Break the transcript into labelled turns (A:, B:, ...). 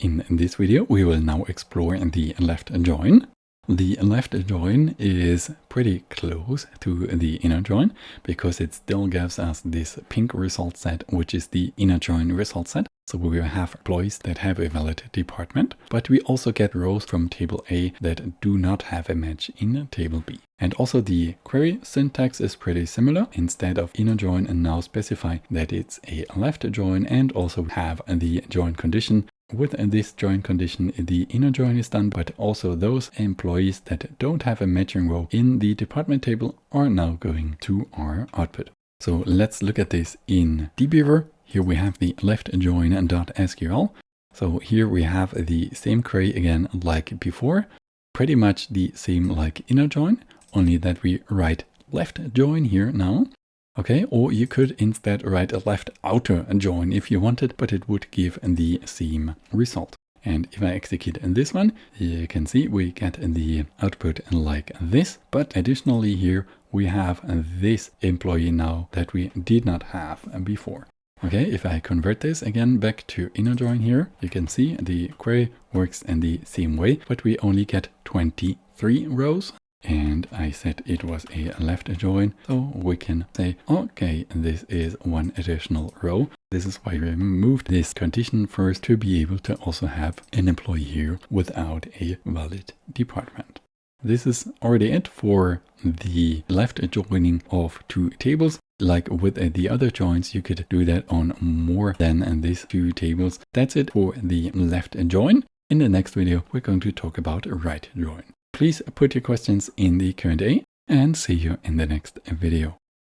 A: In this video, we will now explore the left join. The left join is pretty close to the inner join because it still gives us this pink result set, which is the inner join result set. So we will have employees that have a valid department, but we also get rows from table A that do not have a match in table B. And also the query syntax is pretty similar. Instead of inner join and now specify that it's a left join and also have the join condition with this join condition, the inner join is done, but also those employees that don't have a matching row in the department table are now going to our output. So let's look at this in dbeaver. Here we have the left join.sql. So here we have the same query again like before, pretty much the same like inner join, only that we write left join here now. Okay, or you could instead write a left outer join if you wanted, but it would give the same result. And if I execute this one, you can see we get the output like this. But additionally here, we have this employee now that we did not have before. Okay, if I convert this again back to inner join here, you can see the query works in the same way, but we only get 23 rows and I said it was a left join. So we can say, okay, this is one additional row. This is why we removed this condition first to be able to also have an employee here without a valid department. This is already it for the left joining of two tables. Like with the other joins, you could do that on more than these two tables. That's it for the left join. In the next video, we're going to talk about right join. Please put your questions in the Q&A and see you in the next video.